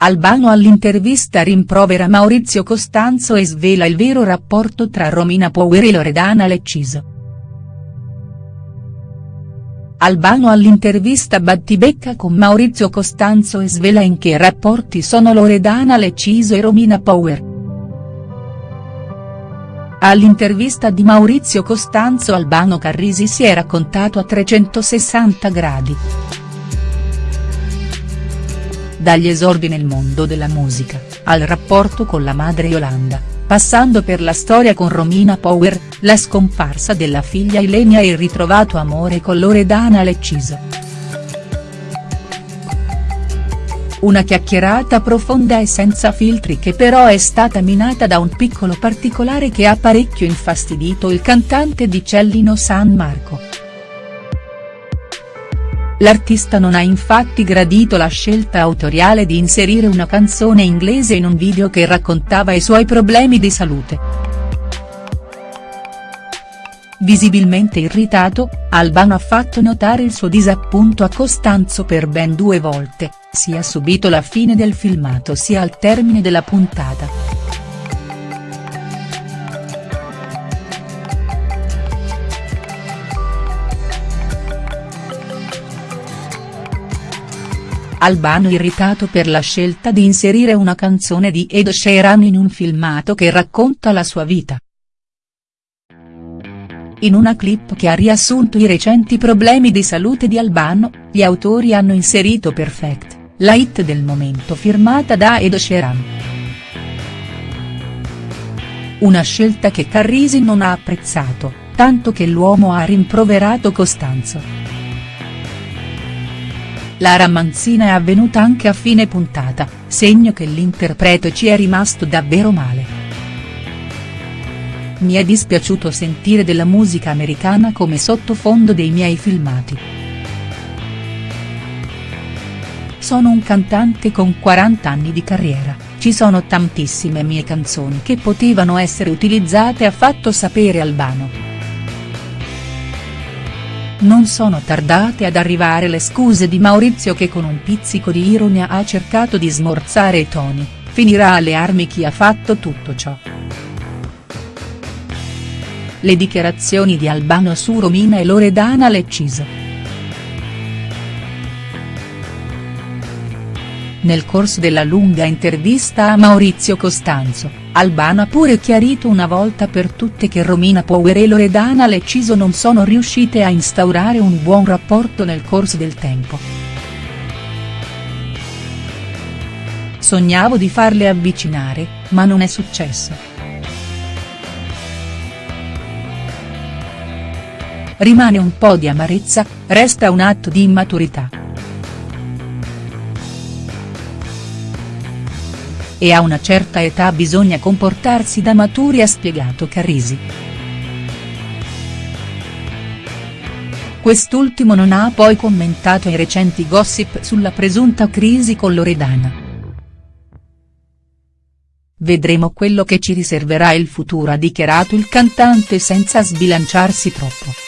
Albano all'intervista rimprovera Maurizio Costanzo e svela il vero rapporto tra Romina Power e Loredana Lecciso. Albano all'intervista battibecca con Maurizio Costanzo e svela in che rapporti sono Loredana Lecciso e Romina Power. All'intervista di Maurizio Costanzo Albano Carrisi si è raccontato a 360 gradi dagli esordi nel mondo della musica, al rapporto con la madre Yolanda, passando per la storia con Romina Power, la scomparsa della figlia Ilenia e il ritrovato amore con Loredana Lecciso. Una chiacchierata profonda e senza filtri che però è stata minata da un piccolo particolare che ha parecchio infastidito il cantante di Cellino San Marco. L'artista non ha infatti gradito la scelta autoriale di inserire una canzone inglese in un video che raccontava i suoi problemi di salute. Visibilmente irritato, Albano ha fatto notare il suo disappunto a Costanzo per ben due volte, sia subito la fine del filmato sia al termine della puntata. Albano irritato per la scelta di inserire una canzone di Ed Sheeran in un filmato che racconta la sua vita. In una clip che ha riassunto i recenti problemi di salute di Albano, gli autori hanno inserito Perfect, la hit del momento firmata da Ed Sheeran. Una scelta che Carrisi non ha apprezzato, tanto che l'uomo ha rimproverato Costanzo. La ramanzina è avvenuta anche a fine puntata, segno che l'interprete ci è rimasto davvero male. Mi è dispiaciuto sentire della musica americana come sottofondo dei miei filmati. Sono un cantante con 40 anni di carriera, ci sono tantissime mie canzoni che potevano essere utilizzate ha fatto sapere Albano. Non sono tardate ad arrivare le scuse di Maurizio che con un pizzico di ironia ha cercato di smorzare i toni, finirà alle armi chi ha fatto tutto ciò. Le dichiarazioni di Albano su Romina e Loredana Lecciso. Nel corso della lunga intervista a Maurizio Costanzo, Albano ha pure chiarito una volta per tutte che Romina Power e Loredana Lecciso non sono riuscite a instaurare un buon rapporto nel corso del tempo. Sognavo di farle avvicinare, ma non è successo. Rimane un po' di amarezza, resta un atto di immaturità. E a una certa età bisogna comportarsi da maturi ha spiegato Carrisi. Quest'ultimo non ha poi commentato i recenti gossip sulla presunta crisi con Loredana. Vedremo quello che ci riserverà il futuro ha dichiarato il cantante senza sbilanciarsi troppo.